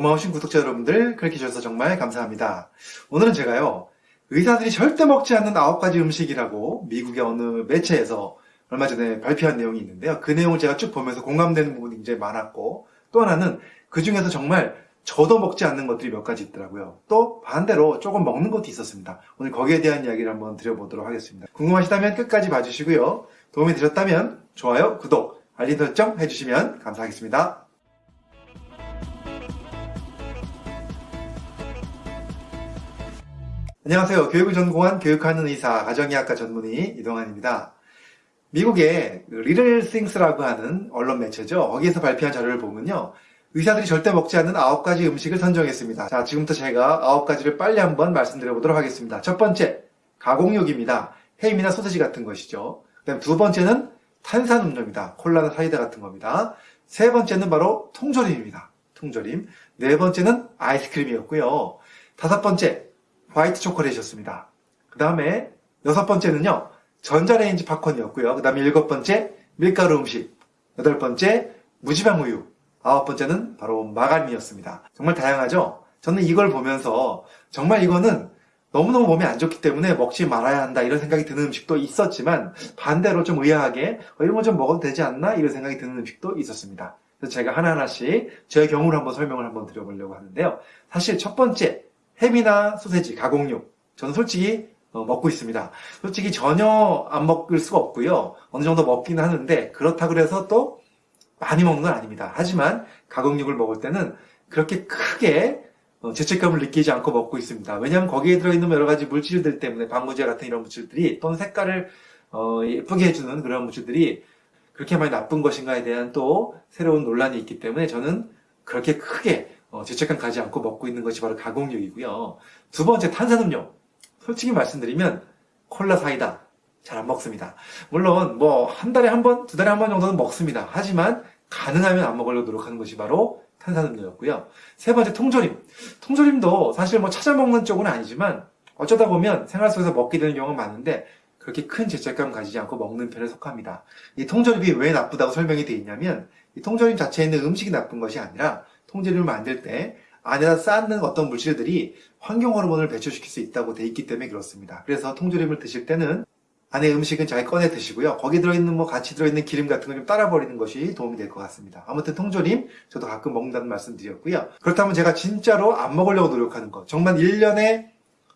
고마우신 구독자 여러분들 그렇게 해주셔서 정말 감사합니다. 오늘은 제가요 의사들이 절대 먹지 않는 아홉 가지 음식이라고 미국의 어느 매체에서 얼마 전에 발표한 내용이 있는데요. 그 내용을 제가 쭉 보면서 공감되는 부분이 굉장히 많았고 또 하나는 그 중에서 정말 저도 먹지 않는 것들이 몇 가지 있더라고요. 또 반대로 조금 먹는 것도 있었습니다. 오늘 거기에 대한 이야기를 한번 드려보도록 하겠습니다. 궁금하시다면 끝까지 봐주시고요. 도움이 되셨다면 좋아요, 구독, 알림 설정 해주시면 감사하겠습니다. 안녕하세요. 교육을 전공한 교육하는 의사, 가정의학과 전문의 이동환입니다. 미국의 리틀 싱스라고 하는 언론 매체죠. 거기에서 발표한 자료를 보면요. 의사들이 절대 먹지 않는 아홉 가지 음식을 선정했습니다. 자, 지금부터 제가 아홉 가지를 빨리 한번 말씀드려 보도록 하겠습니다. 첫 번째, 가공육입니다. 햄이나 소세지 같은 것이죠. 그 다음 두 번째는 탄산음료입니다. 콜라나 사이다 같은 겁니다. 세 번째는 바로 통조림입니다. 통조림. 네 번째는 아이스크림이었고요. 다섯 번째, 화이트 초콜릿이었습니다. 그 다음에 여섯 번째는요, 전자레인지 팝콘이었고요. 그 다음에 일곱 번째, 밀가루 음식. 여덟 번째, 무지방 우유. 아홉 번째는 바로 마가린이었습니다. 정말 다양하죠? 저는 이걸 보면서 정말 이거는 너무너무 몸에 안 좋기 때문에 먹지 말아야 한다 이런 생각이 드는 음식도 있었지만 반대로 좀 의아하게 어, 이런 거 좀 먹어도 되지 않나 이런 생각이 드는 음식도 있었습니다. 그래서 제가 하나하나씩 저의 경우를 한번 설명을 한번 드려보려고 하는데요. 사실 첫 번째 햄이나 소세지, 가공육 저는 솔직히 어, 먹고 있습니다. 솔직히 전혀 안 먹을 수가 없고요. 어느 정도 먹기는 하는데 그렇다고 해서 또 많이 먹는 건 아닙니다. 하지만 가공육을 먹을 때는 그렇게 크게 어, 죄책감을 느끼지 않고 먹고 있습니다. 왜냐하면 거기에 들어있는 여러 가지 물질들 때문에 방부제 같은 이런 물질들이 또는 색깔을 어, 예쁘게 해주는 그런 물질들이 그렇게 많이 나쁜 것인가에 대한 또 새로운 논란이 있기 때문에 저는 그렇게 크게 어, 죄책감 가지 않고 먹고 있는 것이 바로 가공육이고요. 두 번째 탄산음료. 솔직히 말씀드리면 콜라 사이다 잘 안 먹습니다. 물론 뭐 한 달에 한 번, 두 달에 한 번 정도는 먹습니다. 하지만 가능하면 안 먹으려고 노력하는 것이 바로 탄산음료였고요. 세 번째 통조림. 통조림도 사실 뭐 찾아 먹는 쪽은 아니지만 어쩌다 보면 생활 속에서 먹게 되는 경우가 많은데 그렇게 큰 죄책감 가지지 않고 먹는 편에 속합니다. 이 통조림이 왜 나쁘다고 설명이 되어 있냐면 이 통조림 자체에 있는 음식이 나쁜 것이 아니라 통조림을 만들 때 안에다 쌓는 어떤 물질들이 환경 호르몬을 배출시킬 수 있다고 돼 있기 때문에 그렇습니다. 그래서 통조림을 드실 때는 안에 음식은 잘 꺼내 드시고요. 거기 들어있는 뭐 같이 들어있는 기름 같은 걸 좀 따라 버리는 것이 도움이 될 것 같습니다. 아무튼 통조림 저도 가끔 먹는다는 말씀 드렸고요. 그렇다면 제가 진짜로 안 먹으려고 노력하는 것. 정말 1년에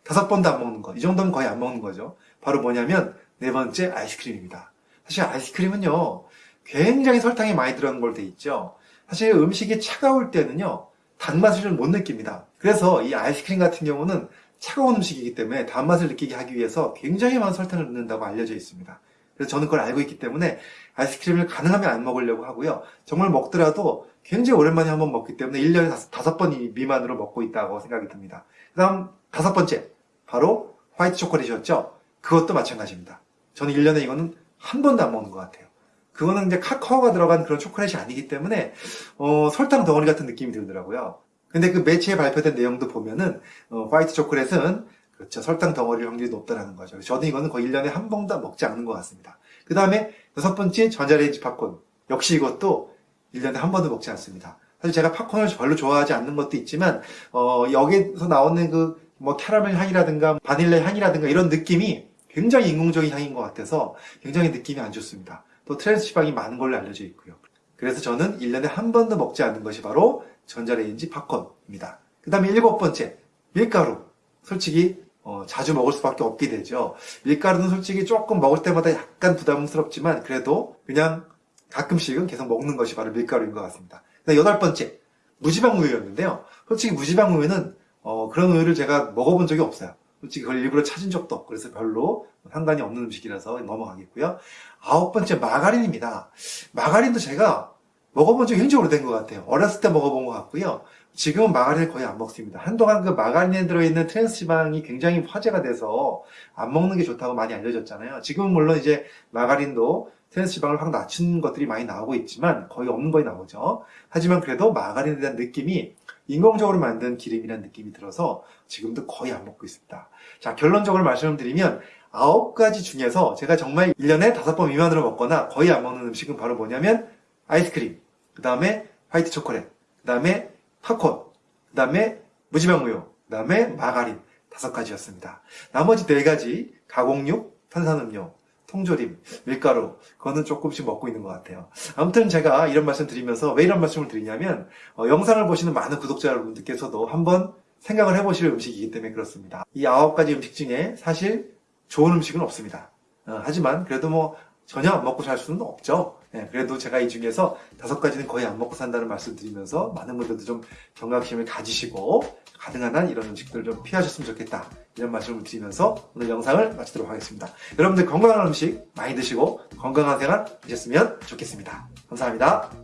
다섯 번도 안 먹는 것. 이 정도면 거의 안 먹는 거죠. 바로 뭐냐면 네 번째 아이스크림입니다. 사실 아이스크림은요. 굉장히 설탕이 많이 들어간 걸 돼 있죠. 사실 음식이 차가울 때는요. 단맛을 좀못 느낍니다. 그래서 이 아이스크림 같은 경우는 차가운 음식이기 때문에 단맛을 느끼게 하기 위해서 굉장히 많은 설탕을 넣는다고 알려져 있습니다. 그래서 저는 그걸 알고 있기 때문에 아이스크림을 가능하면 안 먹으려고 하고요. 정말 먹더라도 굉장히 오랜만에 한번 먹기 때문에 1년에 다섯 번 미만으로 먹고 있다고 생각이 듭니다. 그 다음 다섯 번째, 바로 화이트 초콜릿이었죠. 그것도 마찬가지입니다. 저는 1년에 이거는 한 번도 안 먹는 것 같아요. 그거는 이제 카카오가 들어간 그런 초콜릿이 아니기 때문에 어, 설탕 덩어리 같은 느낌이 들더라고요. 근데 그 매체에 발표된 내용도 보면은 어, 화이트 초콜릿은 그렇죠 설탕 덩어리 확률이 높다는 거죠. 저도 이거는 거의 1년에 한 번도 먹지 않는 것 같습니다. 그 다음에 여섯 번째 전자레인지 팝콘 역시 이것도 1년에 한 번도 먹지 않습니다. 사실 제가 팝콘을 별로 좋아하지 않는 것도 있지만 어, 여기서 나오는 그 뭐 캐러멜 향이라든가 바닐라 향이라든가 이런 느낌이 굉장히 인공적인 향인 것 같아서 굉장히 느낌이 안 좋습니다. 또 트랜스 지방이 많은 걸로 알려져 있고요. 그래서 저는 1년에 한 번도 먹지 않는 것이 바로 전자레인지 팝콘입니다. 그 다음에 일곱 번째, 밀가루. 솔직히 어, 자주 먹을 수밖에 없게 되죠. 밀가루는 솔직히 조금 먹을 때마다 약간 부담스럽지만 그래도 그냥 가끔씩은 계속 먹는 것이 바로 밀가루인 것 같습니다. 여덟 번째, 무지방 우유였는데요. 솔직히 무지방 우유는 어, 그런 우유를 제가 먹어본 적이 없어요. 솔직히 그걸 일부러 찾은 적도 없고 그래서 별로 상관이 없는 음식이라서 넘어가겠고요. 아홉 번째 마가린입니다. 마가린도 제가 먹어본 지 굉장히 오래된 것 같아요. 어렸을 때 먹어본 것 같고요. 지금은 마가린을 거의 안 먹습니다. 한동안 그 마가린에 들어있는 트랜스지방이 굉장히 화제가 돼서 안 먹는 게 좋다고 많이 알려졌잖아요. 지금은 물론 이제 마가린도 트랜스지방을 확 낮춘 것들이 많이 나오고 있지만 거의 없는 거에 나오죠. 하지만 그래도 마가린에 대한 느낌이 인공적으로 만든 기름이라는 느낌이 들어서 지금도 거의 안 먹고 있습니다. 자 결론적으로 말씀을 드리면 아홉 가지 중에서 제가 정말 1년에 다섯 번 미만으로 먹거나 거의 안 먹는 음식은 바로 뭐냐면 아이스크림 그 다음에 화이트 초콜릿, 그 다음에 팝콘, 그 다음에 무지방우유, 그 다음에 마가린 다섯 가지였습니다. 나머지 네 가지 가공육, 탄산음료, 통조림, 밀가루 그거는 조금씩 먹고 있는 것 같아요. 아무튼 제가 이런 말씀 드리면서 왜 이런 말씀을 드리냐면 어, 영상을 보시는 많은 구독자 여러분들께서도 한번 생각을 해보실 음식이기 때문에 그렇습니다. 이 아홉 가지 음식 중에 사실 좋은 음식은 없습니다. 어, 하지만 그래도 뭐 전혀 안 먹고 살 수는 없죠. 예, 그래도 제가 이 중에서 다섯 가지는 거의 안 먹고 산다는 말씀 드리면서 많은 분들도 좀 경각심을 가지시고 가능한 한 이런 음식들을 좀 피하셨으면 좋겠다. 이런 말씀을 드리면서 오늘 영상을 마치도록 하겠습니다. 여러분들 건강한 음식 많이 드시고 건강한 생활 하셨으면 좋겠습니다. 감사합니다.